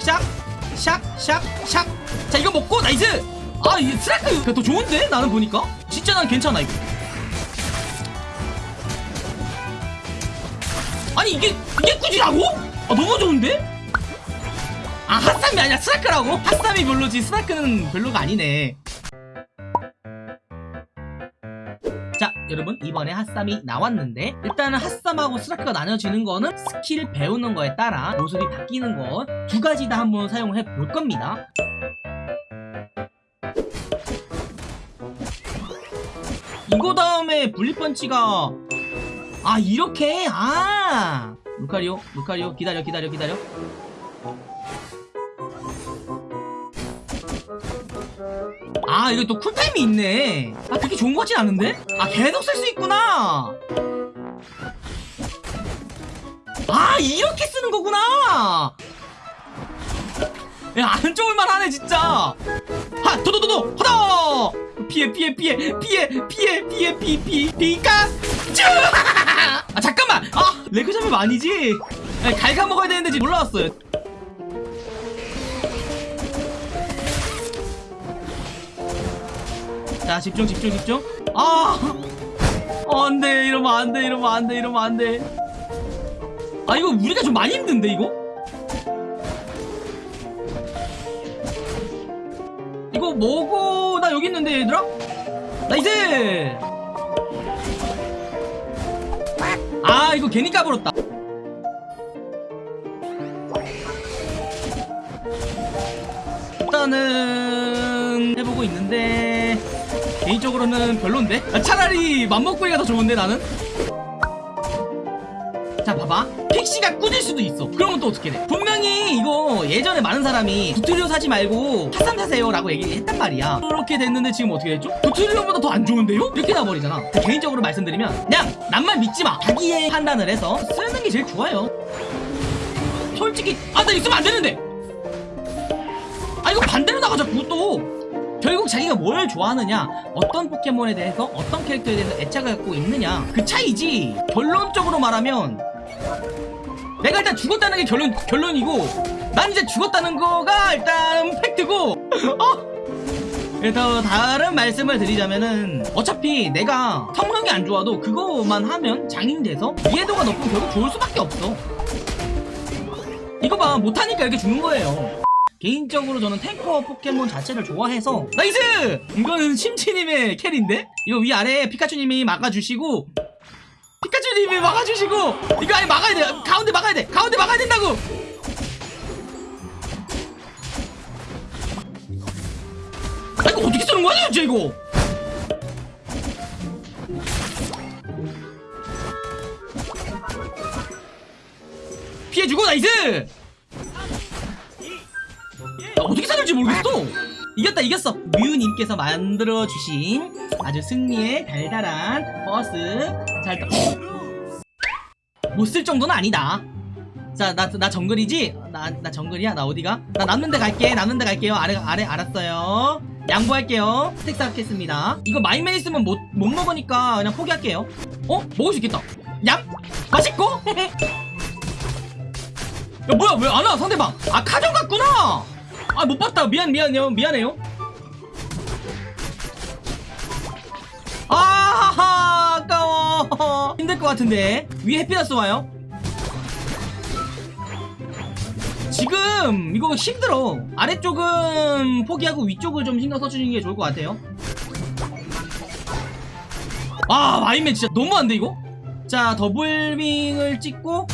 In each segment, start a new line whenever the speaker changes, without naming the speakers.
샥샥 샥샥샥. 자 이거 먹고 nice! 아 이 스라크! 더 좋은데? 나는 보니까? 진짜 난 괜찮아 이거. 아니 이게 이게 꾸지라고? 아 너무 좋은데? 아 핫삼이 아니라 스라크라고? 핫삼이 별로지. 스라크는 별로가 아니네 여러분 이번에 핫삼이 나왔는데 일단은 핫삼하고 스라크가 나눠지는 거는 스킬 배우는 거에 따라 모습이 바뀌는 거두 가지 다 한번 사용해 볼 겁니다. 이거 다음에 분리펀치가 아 이렇게? 아! 루카리오 루카리오 기다려 기다려 기다려 아 이거 또 쿨타임이 있네. 아 그렇게 좋은 거 같진 않은데? 아 계속 쓸 수 있구나. 아 이렇게 쓰는 거구나. 야안 좋을만 하네 진짜. 하 도도도도 하다! 피해 피해 피해 피해 피해 피해 피피 피카츄 아 잠깐만! 아 레그 잡으면 아니지? 아니, 갈가 먹어야 되는데 지금 올라왔어요 자 집중 집중 집중. 아! 어, 안돼 이러면 안돼 이러면 안돼 이러면 안돼. 아 이거 우리가 좀 많이 힘든데 이거? 이거 뭐고? 나 여기 있는데 얘들아? nice! 아 이거 괜히 까불었다. 일단은 해보고 있는데 개인적으로는 별론데? 아, 차라리 맘모꾸리가 더 좋은데 나는? 자 봐봐. 픽시가 꾸질 수도 있어. 그러면 또 어떻게 돼? 분명히 이거 예전에 많은 사람이 두트리오 사지 말고 핫삼 사세요 라고 얘기했단 말이야. 그렇게 됐는데 지금 어떻게 됐죠? 두트리오보다 더 안 좋은데요? 이렇게 나버리잖아. 개인적으로 말씀드리면 그냥 남 말 믿지마. 자기의 판단을 해서 쓰는 게 제일 좋아요. 솔직히 아 나 있으면 안 되는데! 아 이거 반대로 나가자 그것도 결국 자기가 뭘 좋아하느냐 어떤 포켓몬에 대해서 어떤 캐릭터에 대해서 애착을 갖고 있느냐 그 차이지. 결론적으로 말하면 내가 일단 죽었다는 게 결론, 결론이고 난 이제 죽었다는 거가 일단 팩트고. 어? 그래서 다른 말씀을 드리자면은 어차피 내가 성능이 안 좋아도 그거만 하면 장인 돼서 이해도가 높고 결국 좋을 수밖에 없어. 이거 봐 못하니까 이렇게 죽는 거예요 개인적으로 저는 탱커 포켓몬 자체를 좋아해서 nice! 이거는 심치님의 carry인데? 이거 위아래 피카츄님이 막아주시고 피카츄님이 막아주시고 이거 아니 막아야 돼. 가운데 막아야 돼. 가운데 막아야 된다고! 아 이거 어떻게 쓰는 거야 도대체 이거? 피해주고 nice! 아, 어떻게 살릴지 모르겠어. 이겼다 이겼어. 뮤님께서 만들어주신 아주 승리의 달달한 버스. 잘 못 쓸 정도는 아니다. 자 나 나 정글이지? 나, 나 정글이야? 나 어디가? 나 남는 데 갈게. 남는 데 갈게요. 아래 아래 알았어요. 양보할게요. stack 쌓겠습니다. 이거 마임맨 있으면 못, 못 먹으니까 그냥 포기할게요. 어? 먹을 수 있겠다. 얌! 맛있고? 야 뭐야 왜 안 와? 상대방. 아 카정 갔구나 아 못 봤다. 미안 미안해요 미안해요. 아하하 아까워. 힘들 것 같은데. 위에 햇빛났어 와요. 지금 이거 힘들어. 아래쪽은 포기하고 위쪽을 좀 신경 써주는 게 좋을 것 같아요. 아 마임맨 진짜 너무한데 이거? 자 더블윙을 찍고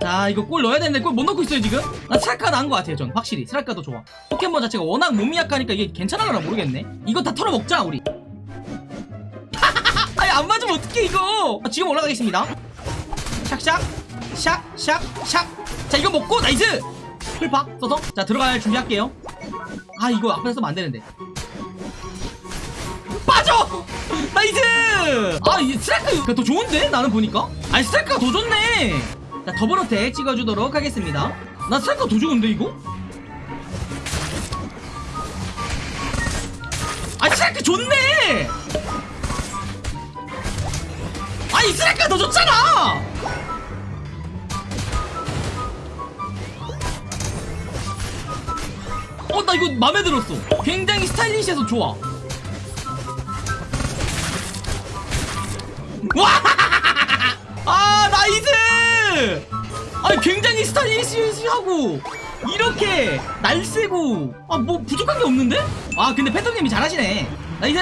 자 이거 골 넣어야 되는데 골 못 넣고 있어요 지금? 나 스라크가 나은 것 같아요 전. 확실히. 스라크도 좋아. 포켓몬 자체가 워낙 몸이 약하니까 이게 괜찮아나 모르겠네. 이거 다 털어먹자 우리. 아니 안 맞으면 어떡해 이거? 아, 지금 올라가겠습니다. 샥샥 샥샥샥. 자 이거 먹고 nice! 풀팍 써서. 자 들어갈 준비할게요. 아 이거 앞에서 쓰면 안되는데. 빠져! nice! 아 이 스라크가 더 좋은데? 나는 보니까? 아니 스라크가 더 좋네 자 더블어택 찍어주도록 하겠습니다. 나 스라크가 더 좋은데 이거? 아 스라크 좋네! 아니 스라크가 더 좋잖아! 어 나 이거 마음에 들었어. 굉장히 스타일리시해서 좋아. 와! 아! 아니 굉장히 스타일리시하고 이렇게 날쌔고. 아 뭐 부족한 게 없는데? 아 근데 팬텀님이 잘하시네. nice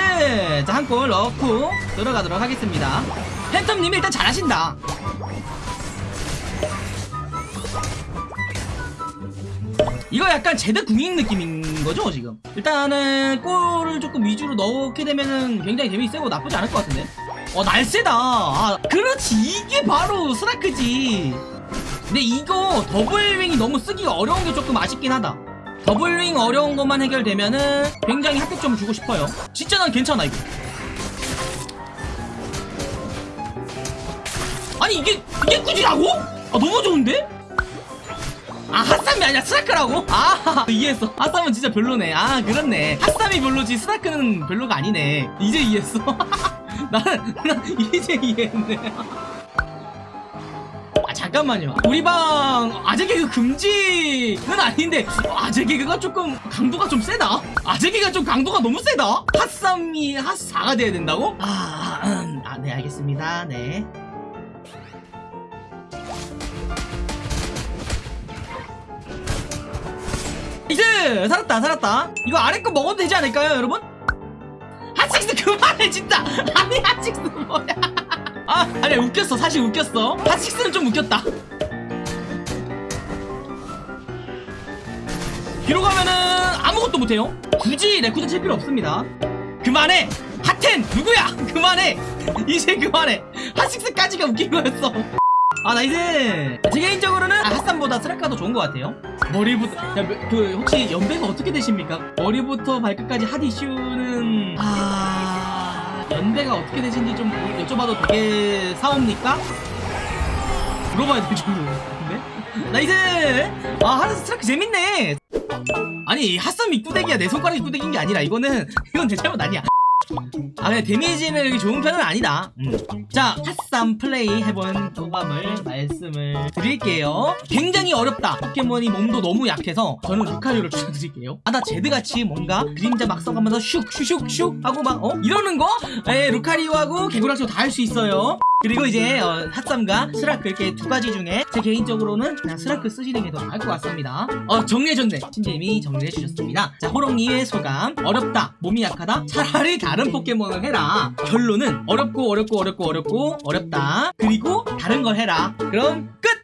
자 한 골 넣고 들어가도록 하겠습니다. 팬텀님이 일단 잘하신다. 이거 약간 제드 궁인 느낌인 거죠 지금? 일단은 골을 조금 위주로 넣게 되면은 굉장히 데미지 세고 나쁘지 않을 것 같은데 어 날쌔다. 아 그렇지. 이게 바로 스라크지. 근데 이거 더블윙이 너무 쓰기가 어려운 게 조금 아쉽긴 하다. 더블윙 어려운 것만 해결되면은 굉장히 합격점을 주고 싶어요. 진짜 난 괜찮아 이거. 아니 이게 이게 꾸지라고? 아 너무 좋은데? 아 핫삼이 아니라 스라크라고? 아 이해했어. 핫삼은 진짜 별로네. 아 그렇네. 핫삼이 별로지 스라크는 별로가 아니네. 이제 이해했어 나는 난 이제 이해했네. 아 잠깐만요. 우리 방 아재 개그 금지는 아닌데 아재 개그가 조금 강도가 좀 세다? 아재 개그가 좀 강도가 너무 세다? 핫삼이 핫4가 돼야 된다고? 아, 음, 아, 네 알겠습니다. 네. 이제 살았다 살았다. 이거 아래 거 먹어도 되지 않을까요 여러분? 그만해 진짜. 아니 핫식스 뭐야. 아 아니 웃겼어. 사실 웃겼어. 핫식스는 좀 웃겼다. 뒤로 가면은 아무것도 못해요. 굳이 레쿠쟈 칠 필요 없습니다. 그만해! 핫텐 누구야? 그만해! 이제 그만해! 핫식스까지가 웃긴 거였어. 아 nice 제 개인적으로는 아, 핫삼보다 더 좋은 것 같아요. 머리부터 야, 뭐, 그 혹시 연배가 어떻게 되십니까? 머리부터 발끝까지 hot issue는 아 연배가 어떻게 되신지 좀 여쭤봐도 되게 사옵니까? 물어봐야 될 정도인데 nice 아 하드 스라크 재밌네. 아니 핫삼이 구데기야. 내 손가락이 구데기인 게 아니라 이거는 이건 내 잘못 아니야 아 근데 데미지는 이렇게 좋은 편은 아니다 음. 자 핫삼 플레이 해본 소감을 말씀을 드릴게요 굉장히 어렵다 포켓몬이 몸도 너무 약해서 저는 루카리오를 추천드릴게요 아 나 제드같이 뭔가 그림자 막 써가면서 슉슉슉슉 하고 막 어? 이러는 거? 에 루카리오하고 개굴닌자고 다할 수 있어요 그리고 이제 어, 핫삼과 스라크 이렇게 두 가지 중에 제 개인적으로는 그냥 스라크 쓰시는 게 더 나을 것 같습니다. 어 정리해줬네 신재미 정리해주셨습니다. 자 호롱님의 소감. 어렵다 몸이 약하다. 차라리 다른 포켓몬을 해라. 결론은 어렵고 어렵고 어렵고 어렵고 어렵다. 그리고 다른 걸 해라. 그럼 끝